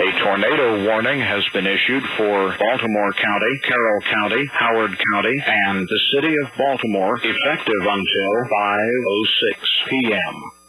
A tornado warning has been issued for Baltimore County, Carroll County, Howard County, and the city of Baltimore effective until 5.06 p.m.